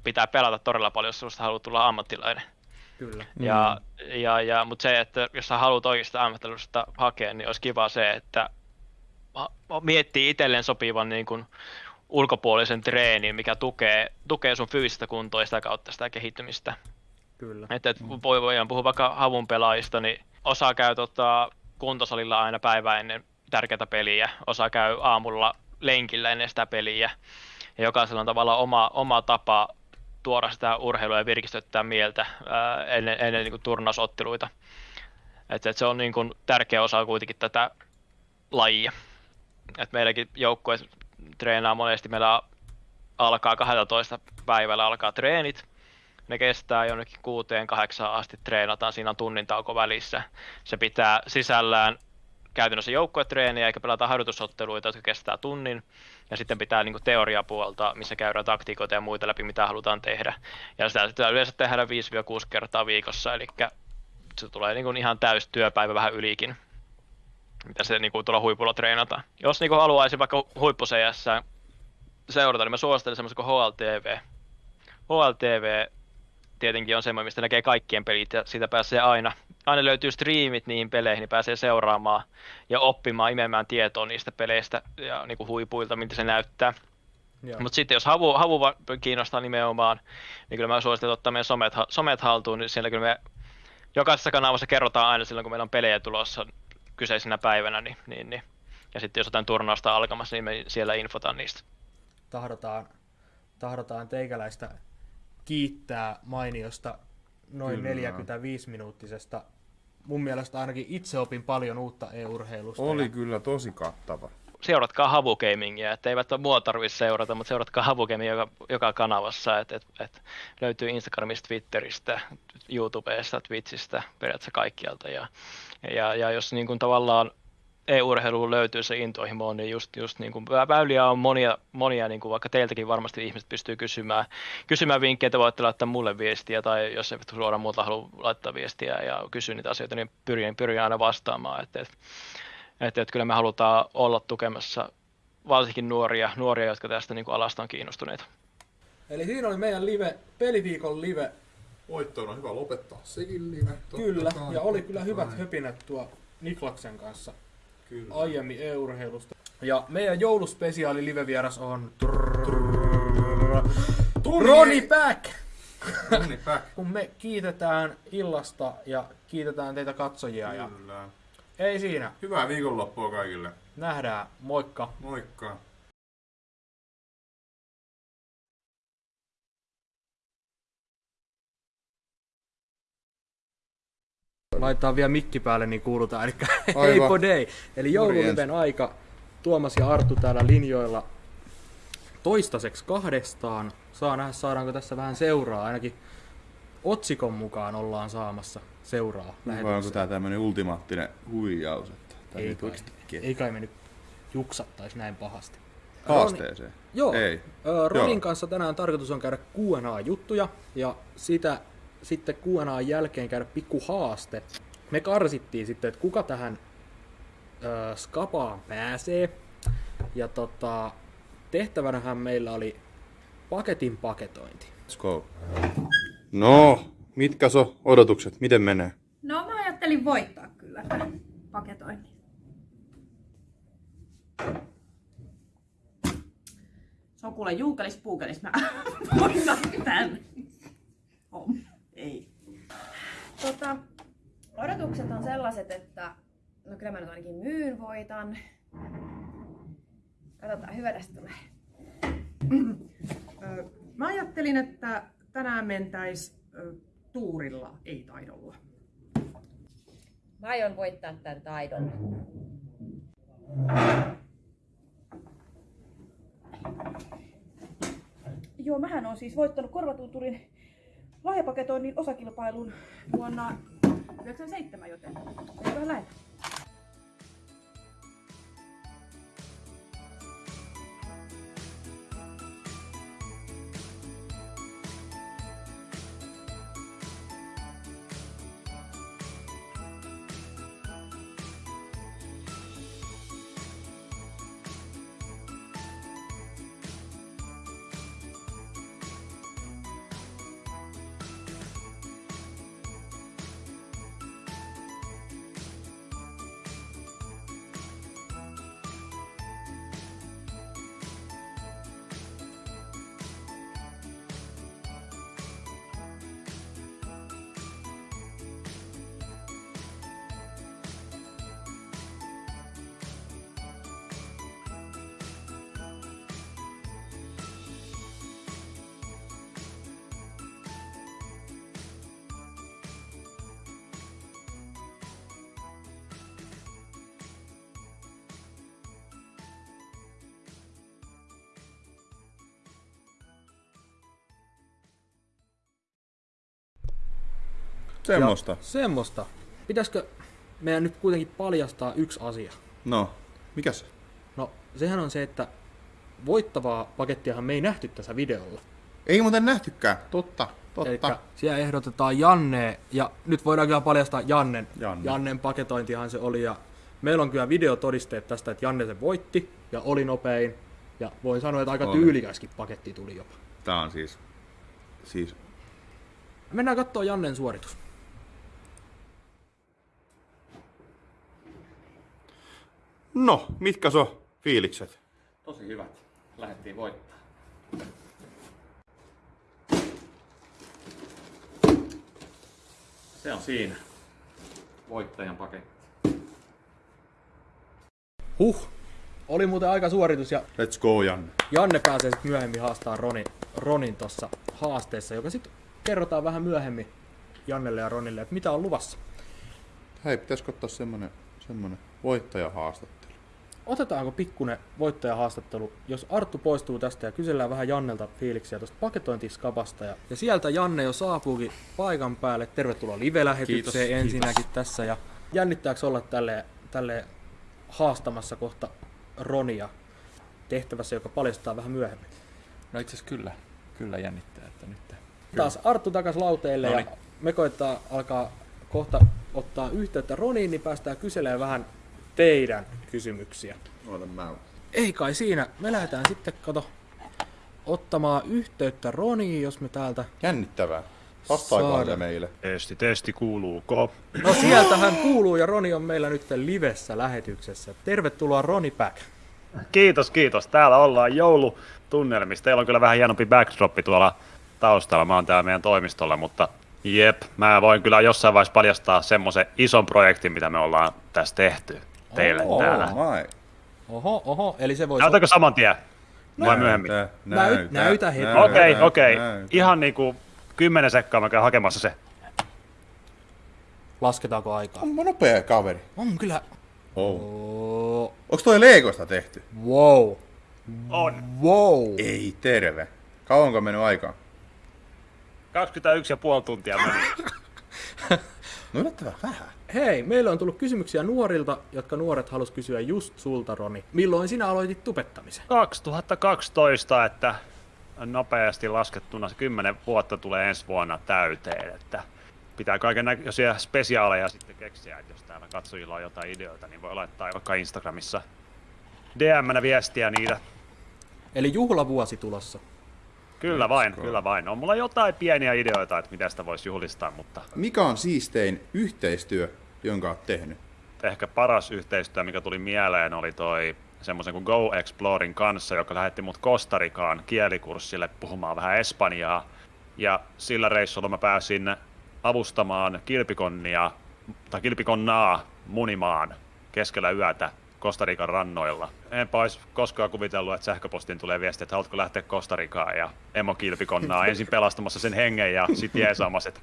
pitää pelata todella paljon, jos sinusta haluaa tulla ammattilainen. Kyllä. Ja, ja, ja, mutta se, että jos sä haluat oikeasta ammattilaisuudesta hakea, niin olisi kiva se, että miettii itselleen sopivan niin kuin ulkopuolisen treenin, mikä tukee, tukee sun fyysistä kuntoa ja sitä kautta sitä kehittymistä. Kyllä. Että et voi, voidaan puhua vaikka havun pelaajista, niin osa käy tota, kuntosalilla aina päivää ennen tärkeää peliä, osa käy aamulla lenkillä ennen sitä peliä. Ja jokaisella on tavallaan oma, oma tapa tuoda sitä urheilua ja virkistyttää mieltä ää, ennen, ennen niin kuin turnausotteluita. Et, et se on niin kuin tärkeä osa kuitenkin tätä lajia. Et meilläkin joukkue treenaa monesti, meillä alkaa 12 päivällä alkaa treenit, ne kestää jonnekin kuuteen, kahdeksaan asti treenataan, siinä on tunnin tauko välissä. Se pitää sisällään käytännössä joukkuetreeniä eikä pelata harjoitusotteluita, jotka kestää tunnin. Ja sitten pitää niin teoriapuolta, missä käydään taktiikoita ja muita läpi, mitä halutaan tehdä. Ja sitä pitää yleensä tehdä 5-6 kertaa viikossa, eli se tulee niin kuin ihan täys työpäivä vähän ylikin, mitä se niin kuin tuolla huipulla treenataan. Jos niin kuin haluaisin vaikka huippu seurata, niin mä suosittelen semmoista kuin HLTV. HLTV tietenkin on semmoinen, mistä näkee kaikkien pelit ja siitä pääsee aina, aina löytyy striimit niihin peleihin, niin pääsee seuraamaan ja oppimaan, imemään tietoa niistä peleistä ja niin kuin huipuilta, miltä se näyttää. Mutta sitten jos havu, havu kiinnostaa nimenomaan, niin kyllä mä suosittelen ottaa meidän somet, somet haltuun, niin siellä kyllä me jokaisessa kanavassa kerrotaan aina silloin, kun meillä on pelejä tulossa kyseisenä päivänä, niin, niin, niin. ja sitten jos jotain turnausta alkamassa, niin me siellä infotaan niistä. Tahdotaan, tahdotaan teikäläistä kiittää mainiosta noin Kyllä. 45-minuuttisesta. Mun mielestä ainakin itse opin paljon uutta e-urheilusta. Oli ja kyllä tosi kattava. Seuratkaa Havu Gamingia, että eivät ole mua tarvitse seurata, mutta seuratkaa Havu Gamingia joka, joka kanavassa, että et, et löytyy Instagramista, Twitteristä, YouTubesta, Twitchistä, periaatteessa kaikkialta. Ja, ja, ja jos niin kuin tavallaan e-urheiluun löytyy se intohimo, niin just, just niin kuin väyliä on monia, monia niin kuin vaikka teiltäkin varmasti ihmiset pystyy kysymään, kysymään vinkkejä, että voitte laittaa mulle viestiä, tai jos eivät suoraan muuta halua laittaa viestiä ja kysyä niitä asioita, niin pyrin, pyrin aina vastaamaan. Että, että, että, että kyllä me halutaan olla tukemassa varsinkin nuoria, nuoria jotka tästä niin kuin alasta on kiinnostuneita. Eli siinä oli meidän live, peliviikon live. Voittoon on hyvä lopettaa sekin live. totta Kyllä, kai, ja oli kyllä hyvät höpinät tuo Niklaksen kanssa Kyllä. aiemmin e-urheilusta. Ja meidän jouluspesiaali livevieras on Roni Back! Roni Back. *laughs* Kun me kiitetään illasta ja kiitetään teitä katsojia ja Kyllä. ei siinä. Hyvää viikonloppua kaikille. Nähdään. Moikka. Moikka. Laitetaan vielä mikki päälle, niin kuulutaan. Eli *laughs* hei podei. Eli joululiven aika. Tuomas ja Arttu täällä linjoilla toistaiseksi kahdestaan. Saa nähdä, saadaanko tässä vähän seuraa. Ainakin otsikon mukaan ollaan saamassa seuraa Vai onko tää tämmönen ultimaattinen huijaus? Että Ei kai, ei kai me nyt juksattais näin pahasti. Haasteeseen? Roni, joo, Ei. Ronin Joo. kanssa tänään tarkoitus on käydä Q&A-juttuja ja sitä sitten Q&A jälkeen käydä pikku haaste. Me karsittiin sitten, että kuka tähän ö, skapaan pääsee. Ja tota, tehtävänähän meillä oli paketin paketointi. Let's go. No, mitkä so odotukset? Miten menee? No mä ajattelin voittaa kyllä tämän paketoinnin. Se on kuule juukelis puukelis. Mä *laughs* voitan tän. Om. Ei. Tota, odotukset on sellaiset, että no kyllä mä nyt ainakin myyn voitan. Katsotaan, hyvä tästä tulee. Ö, Mä ajattelin, että tänään mentäis tuurilla, ei taidolla. Mä aion voittaa tämän taidon. Joo, mähän on siis voittanut korvatunturin lahjapaketoinnin osakilpailun vuonna 97, joten eiköhän lähetä. Semmosta. Ja semmosta. Pitäisikö meidän nyt kuitenkin paljastaa yksi asia? No, mikä se? No, sehän on se, että voittavaa pakettiahan me ei nähty tässä videolla. Ei muuten nähtykään. Totta, totta. Elikkä siellä ehdotetaan Janne, ja nyt voidaan kyllä paljastaa Jannen. Janne. Jannen paketointihan se oli, ja meillä on kyllä videotodisteet tästä, että Janne se voitti, ja oli nopein, ja voin sanoa, että aika Oli. tyylikäskin paketti tuli jopa. Tää on siis... Siis... Mennään katsoa Jannen suoritus. No, mitkä so fiilikset? Tosi hyvät. Lähdettiin voittaa. Se on siinä. Voittajan paketti. Huh, oli muuten aika suoritus, ja Let's go, Janne. Janne pääsee sitten myöhemmin haastaa Ronin, Ronin tuossa haasteessa, joka sitten kerrotaan vähän myöhemmin Jannelle ja Ronille, että mitä on luvassa. Hei, pitäisikö ottaa semmonen, semmonen voittajahaastattelu? Otetaanko pikkunen voittajahaastattelu, jos Arttu poistuu tästä ja kysellään vähän Jannelta fiiliksiä tuosta paketointiskapasta. Ja, ja sieltä Janne jo saapuukin paikan päälle. Tervetuloa live-lähetykseen Kiitos, ensinnäkin kiitos. tässä. Ja jännittääkö olla tälle, tälle haastamassa kohta Ronia tehtävässä, joka paljastaa vähän myöhemmin? No itse asiassa kyllä. Kyllä jännittää, että nyt... Taas Arttu takas lauteille Noniin. ja me koittaa alkaa kohta ottaa yhteyttä Roniin, niin päästään kyselemään vähän teidän kysymyksiä. Oota mä. Ei kai siinä. Me lähdetään sitten, kato, ottamaan yhteyttä Roniin, jos me täältä... Jännittävää. Vastaako se meille? Testi, testi, kuuluuko? No sieltähän kuuluu ja Roni on meillä nyt livessä lähetyksessä. Tervetuloa Roni Back. Kiitos, kiitos. Täällä ollaan joulutunnelmissa. Teillä on kyllä vähän hienompi backdroppi tuolla taustalla. Mä oon täällä meidän toimistolla, mutta jep, mä voin kyllä jossain vaiheessa paljastaa semmoisen ison projektin, mitä me ollaan tässä tehty teille Oh, täällä. my. Oho, oho, eli se voisi... Näytäkö saman tien? Vai myöhemmin? Näytä, näytä heti. Okei, okei. näytä. Ihan niinku kymmenen sekkaa mä käyn hakemassa se. Lasketaanko aikaa? On nopea kaveri. On kyllä. Oh. Onks toi Legosta tehty? Wow. On. Wow. Ei terve. Kauanko on mennyt aikaa? 21 ja puoli tuntia meni. *laughs* No yllättävän vähän. Hei, meillä on tullut kysymyksiä nuorilta, jotka nuoret halus kysyä just sulta, Roni. Milloin sinä aloitit tupettamisen? 2012, että nopeasti laskettuna se 10 vuotta tulee ensi vuonna täyteen, että pitää kaiken näköisiä spesiaaleja sitten keksiä, että jos täällä katsojilla on jotain ideoita, niin voi laittaa vaikka Instagramissa DM-nä viestiä niitä. Eli juhlavuosi tulossa. Kyllä vain, kyllä vain. On mulla jotain pieniä ideoita, että miten sitä voisi juhlistaa, mutta Mikä on siistein yhteistyö, jonka oot tehnyt? ehkä paras yhteistyö, mikä tuli mieleen, oli toi semmoisen kuin Go Explorin kanssa, joka lähetti mut Kostarikaan kielikurssille puhumaan vähän espanjaa. Ja sillä reissulla mä pääsin avustamaan kilpikonnia, tai kilpikonnaa munimaan keskellä yötä Kostarikan rannoilla. Enpä olisi koskaan kuvitellut, että sähköpostiin tulee viesti, että haluatko lähteä Kostarikaan ja emokilpikonnaa *laughs* ensin pelastamassa sen hengen ja sitten jeesaamassa, että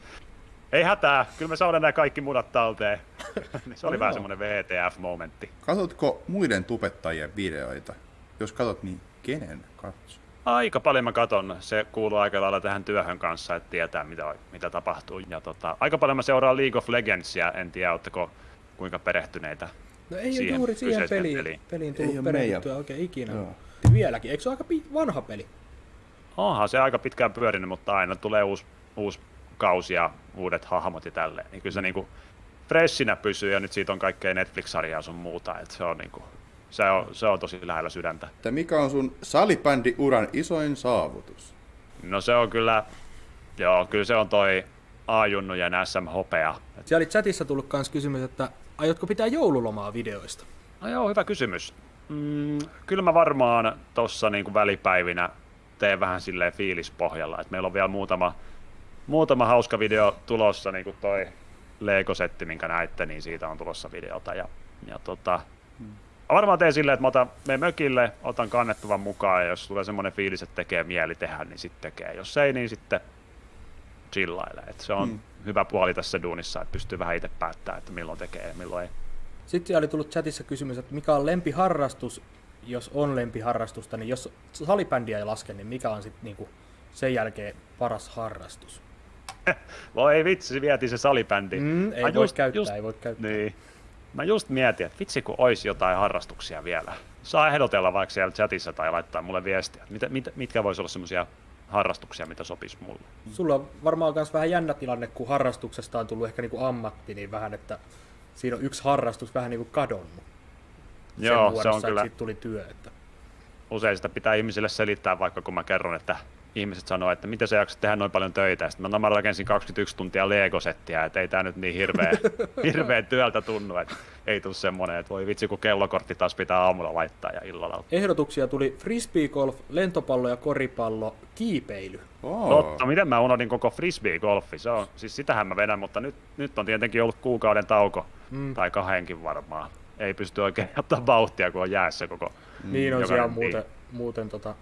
ei hätää, kyllä me saadaan nämä kaikki munat talteen. *laughs* Se oli No vähän semmoinen VTF-momentti. Katotko muiden tubettajien videoita? Jos katot, niin kenen katsoo? Aika paljon mä katon. Se kuuluu aika lailla tähän työhön kanssa, että tietää mitä, mitä tapahtuu. Ja tota, aika paljon mä seuraan League of Legendsia, en tiedä ootteko kuinka perehtyneitä No ei siihen ole juuri siihen peliin, peliin. peliin tullut perehdyttyä meidän. oikein ikinä. Joo. Vieläkin, eikö se ole aika vanha peli? Onhan se aika pitkään pyörinyt, mutta aina tulee uusi, uusi kausi ja uudet hahmot ja tälleen. Niin kyllä se niinku freshinä pysyy ja nyt siitä on kaikkea Netflix-sarjaa sun muuta. Et se, on niinku, se, on, se on tosi lähellä sydäntä. Että mikä on sun salibändi-uran isoin saavutus? No se on kyllä, joo, kyllä se on toi A-junnujen SM-hopea. Siellä oli chatissa tullut kans kysymys, että aiotko pitää joululomaa videoista? No joo, hyvä kysymys. Mm, kyllä mä varmaan tuossa niinku välipäivinä teen vähän silleen fiilispohjalla. Et meillä on vielä muutama, muutama hauska video tulossa, niin kuin toi Lego-setti, minkä näitte, niin siitä on tulossa videota. Ja, ja tota, mä varmaan teen silleen, että mä otan, menen mökille, otan kannettavan mukaan, ja jos tulee semmoinen fiilis, että tekee mieli tehdä, niin sitten tekee. Jos ei, niin sitten chillailee. Et se on Mm. Hyvä puoli tässä duunissa, että pystyy vähän itse päättämään, että milloin tekee ja milloin ei. Sitten siellä oli tullut chatissa kysymys, että mikä on lempiharrastus, jos on lempiharrastusta, niin jos salibändiä ei laske, niin mikä on sitten niinku sen jälkeen paras harrastus? *laughs* Voi vitsi, se vietiin se salibändi. Mm, ei Mä voi käyttää, ei voi käyttää. Niin. Mä just mietin, että vitsi kun olisi jotain harrastuksia vielä. Saa ehdotella vaikka siellä chatissa tai laittaa mulle viestiä. Mitä, mit, mitkä voisi olla semmoisia harrastuksia, mitä sopisi mulle. Sulla on varmaan myös vähän jännä tilanne, kun harrastuksesta on tullut ehkä niinku ammatti, niin vähän, että siinä on yksi harrastus vähän niinku kadonnut. Sen Joo, se muodossa, on kyllä. siitä tuli työ. Että... Usein sitä pitää ihmisille selittää, vaikka kun mä kerron, että ihmiset sanoo, että miten sä jaksat tehdä noin paljon töitä. Sitten mä, no, mä rakensin 21 tuntia Lego-settiä, että ei tää nyt niin hirveä, *laughs* hirveä työltä tunnu, että ei tule semmonen, että voi vitsi kun kellokortti taas pitää aamulla laittaa ja illalla. Ehdotuksia tuli frisbeegolf, lentopallo ja koripallo, kiipeily. Oh. Totta, miten mä unohdin koko frisbee-golfi, se on, siis sitähän mä vedän, mutta nyt, nyt on tietenkin ollut kuukauden tauko, Mm. tai kahdenkin varmaan. Ei pysty oikein ottaa vauhtia, kun on jäässä koko Niin on siellä muuten, muuten tota,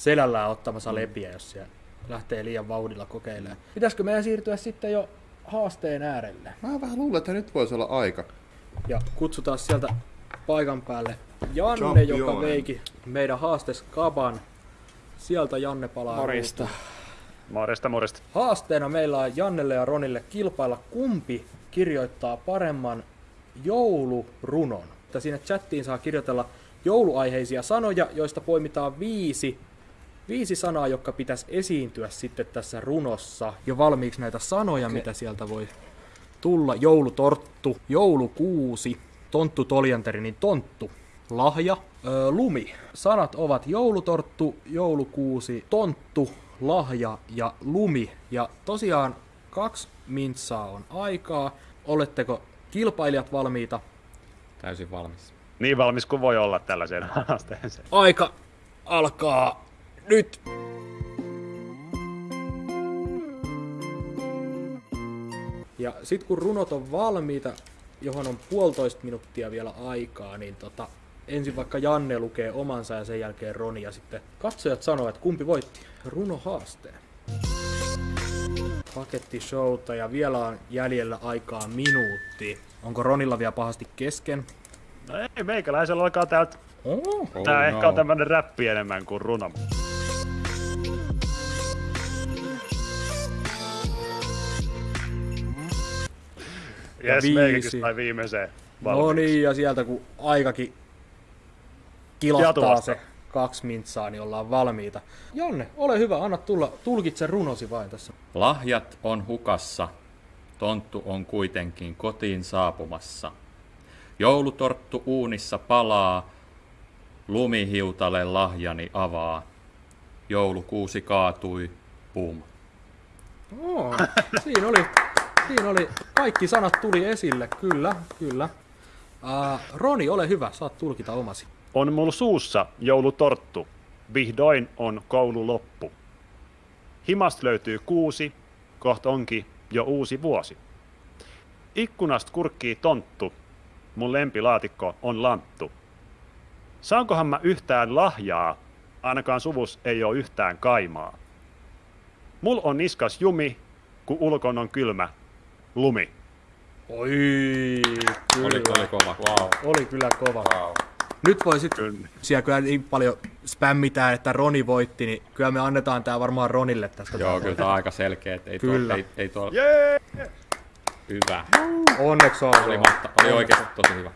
selällään ottamassa lepiä, jos siellä lähtee liian vauhdilla kokeilemaan. Pitäisikö meidän siirtyä sitten jo haasteen äärelle? Mä vähän luulen, että nyt voisi olla aika. Ja kutsutaan sieltä paikan päälle Janne, Champion. joka veiki meidän haasteskaban. Sieltä Janne palaa. Morjesta. Morjesta, morjesta. Haasteena meillä on Jannelle ja Ronille kilpailla kumpi kirjoittaa paremman joulurunon. Että sinne chattiin saa kirjoitella jouluaiheisia sanoja, joista poimitaan viisi, viisi sanaa, jotka pitäisi esiintyä sitten tässä runossa. Jo valmiiksi näitä sanoja, okay. mitä sieltä voi tulla. Joulutorttu, joulukuusi, tonttu toljanteri, niin tonttu, lahja, öö, lumi. Sanat ovat joulutorttu, joulukuusi, tonttu, lahja ja lumi. Ja tosiaan kaksi mintsaa on aikaa. Oletteko kilpailijat valmiita? Täysin valmis. Niin valmis kuin voi olla tällaiseen haasteeseen. *laughs* Aika alkaa nyt! Ja sitten kun runot on valmiita, johon on puolitoista minuuttia vielä aikaa, niin tota, ensin vaikka Janne lukee omansa ja sen jälkeen Roni ja sitten katsojat sanoo, että kumpi voitti runo haasteen. pakettishowta ja vielä on jäljellä aikaa minuutti. Onko Ronilla vielä pahasti kesken? No ei, meikäläisellä alkaa täältä. Oh, Tää oh ehkä no. on tämmönen räppi enemmän kuin runo. Ja Jes, viisi. sai viimeiseen No valmiiksi. niin, ja sieltä kun aikakin kilahtaa se kaksi mintsaa, niin ollaan valmiita. Janne, ole hyvä, anna tulla, tulkitse runosi vain tässä. Lahjat on hukassa, tonttu on kuitenkin kotiin saapumassa. Joulutorttu uunissa palaa, lumihiutale lahjani avaa. Joulukuusi kaatui, pum. Oo, *laughs* siinä oli, siinä oli, kaikki sanat tuli esille, kyllä, kyllä. Uh, Roni, ole hyvä, saat tulkita omasi. On mulla suussa joulutorttu. Vihdoin on koulu loppu. Himasta löytyy kuusi, kohta onkin jo uusi vuosi. Ikkunasta kurkkii tonttu. Mun lempilaatikko on lanttu. Saankohan mä yhtään lahjaa? Ainakaan suvus ei ole yhtään kaimaa. Mul on niskas jumi, kun ulkon on kylmä lumi. Oi, kyllä. Oli, oli kova. Wow. Oli kyllä kova. Wow. Nyt voi sitten, siellä kyllä niin paljon spämmitään, että Roni voitti, niin kyllä me annetaan tää varmaan Ronille tästä. Joo, kyllä tää on aika selkeä, että ei tuo, Kyllä. ei, ei tuo... Jee! Hyvä. Onneksi on. Oli, oli oikeasti tosi hyvä.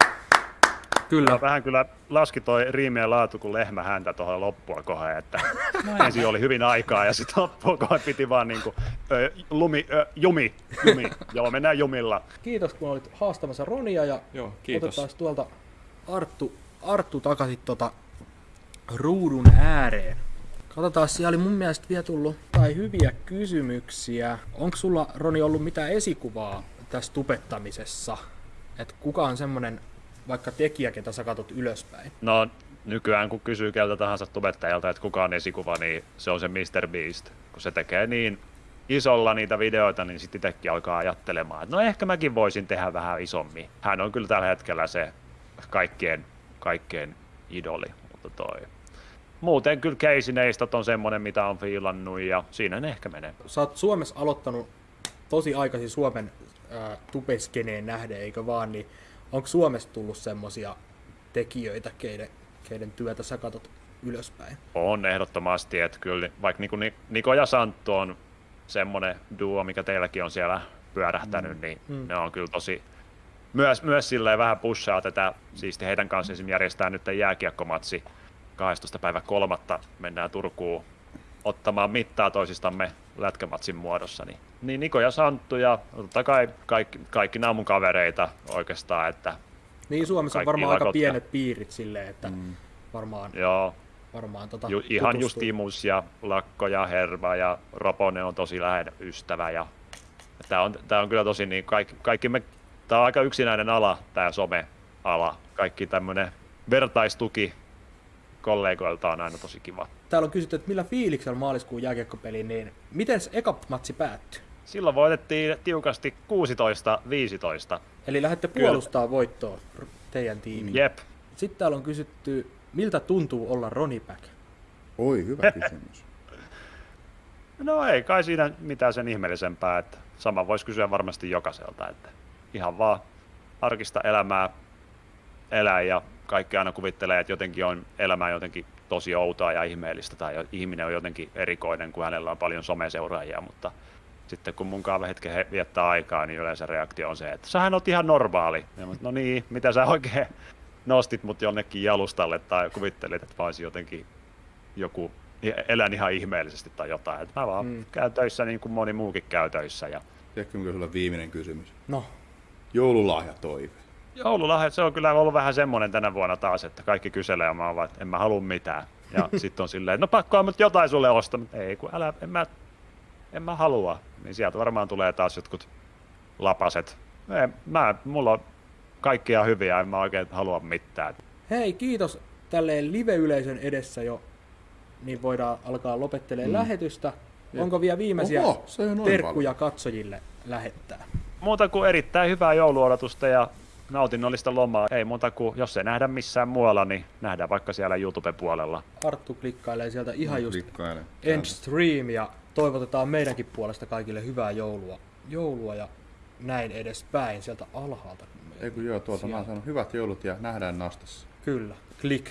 Kyllä. Vähän kyllä laski toi riimien laatu kuin lehmä häntä tuohon loppua kohden, että *laughs* ensin oli hyvin aikaa ja sitten loppua kohden piti vaan niinku ö, lumi, ö, jumi, jumi. *laughs* Joo, mennään jumilla. Kiitos kun olit haastamassa Ronia ja Joo, kiitos. otetaan tuolta Arttu, Arttu takaisin tota ruudun ääreen. Katsotaan, siellä oli mun mielestä vielä tullut tai hyviä kysymyksiä. Onko sulla, Roni, ollut mitään esikuvaa tässä tupettamisessa? Että kuka on semmonen vaikka tekijä, ketä sä katot ylöspäin? No nykyään kun kysyy keltä tahansa tubettajalta, että kuka on esikuva, niin se on se Mr. Beast. Kun se tekee niin isolla niitä videoita, niin sitten itsekin alkaa ajattelemaan, että no ehkä mäkin voisin tehdä vähän isommin. Hän on kyllä tällä hetkellä se kaikkien, kaikkien idoli, mutta toi. Muuten kyllä Casey Neistat on semmonen, mitä on fiilannut ja siinä ne ehkä menee. Sä oot Suomessa aloittanut tosi aikaisin Suomen äh, tupeskeneen nähden, eikö vaan, niin onko Suomessa tullut semmosia tekijöitä, keiden, keiden työtä sä katot ylöspäin? On ehdottomasti, että kyllä vaikka niinku Ni- Niko ja Santtu on semmonen duo, mikä teilläkin on siellä pyörähtänyt, Mm. niin Mm. ne on kyllä tosi, myös, myös silleen vähän pushaa tätä, siisti heidän kanssa esimerkiksi järjestää nyt jääkiekkomatsi 12. päivä kolmatta, mennään Turkuun ottamaan mittaa toisistamme lätkämatsin muodossa, niin, niin Niko ja Santtu ja totta kai kaikki, kaikki nämä mun kavereita oikeastaan, että Niin Suomessa on varmaan aika pienet piirit silleen, että mm. varmaan, joo, varmaan tota Ju, ihan tutustuu. just Imus ja Lakko ja Herva ja Roponen on tosi läheinen ystävä ja tää on, tää on kyllä tosi niin, kaikki, kaikki me, tää on aika yksinäinen ala, tää some-ala. Kaikki tämmönen vertaistuki kollegoilta on aina tosi kiva. Täällä on kysytty, että millä fiiliksellä maaliskuun jääkiekkopeliin, niin miten se eka matsi päättyi? Silloin voitettiin tiukasti 16-15. Eli lähdette Kyllä. puolustaa voittoa r- teidän tiimiin. Jep. Sitten täällä on kysytty, miltä tuntuu olla Ronnie Back? Oi, hyvä *laughs* kysymys. No ei kai siinä mitään sen ihmeellisempää, että sama voisi kysyä varmasti jokaiselta, että ihan vaan arkista elämää elää ja kaikki aina kuvittelee, että jotenkin on elämä jotenkin tosi outoa ja ihmeellistä tai ihminen on jotenkin erikoinen, kun hänellä on paljon someseuraajia, mutta sitten kun mun kanssa hetken he- viettää aikaa, niin yleensä reaktio on se, että sähän oot ihan normaali. Ja mä, no niin, mitä sä oikein nostit mut jonnekin jalustalle tai kuvittelit, että mä jotenkin joku, elän ihan ihmeellisesti tai jotain. Että mä vaan Mm. mm. käyn töissä niin kuin moni muukin käy töissä. Ja Tiedätkö, mikä sulla viimeinen kysymys? No. Joululahja toive. Joululahjat, se on kyllä ollut vähän semmoinen tänä vuonna taas, että kaikki kyselee ja mä oon vaan, että en mä halua mitään. Ja *laughs* sitten on silleen, no pakko on jotain sulle ostaa, mutta ei kun älä, en mä, en mä halua. Niin sieltä varmaan tulee taas jotkut lapaset. Ei, mä, mulla on kaikkia hyviä, en mä oikein halua mitään. Hei, kiitos tälleen live-yleisön edessä jo, niin voidaan alkaa lopettelemaan Mm. lähetystä. Jep. Onko vielä viimeisiä Oho, se on terkkuja katsojille lähettää? Muuta kuin erittäin hyvää jouluodotusta ja nautinnollista lomaa. Ei muuta kuin, jos ei nähdä missään muualla, niin nähdään vaikka siellä YouTube-puolella. Arttu klikkailee sieltä ihan just Klikkailee. end stream ja toivotetaan meidänkin puolesta kaikille hyvää joulua, joulua ja näin edespäin sieltä alhaalta. Ei kun joo, tuolta mä oon sanonut hyvät joulut ja nähdään nastassa. Kyllä, klik.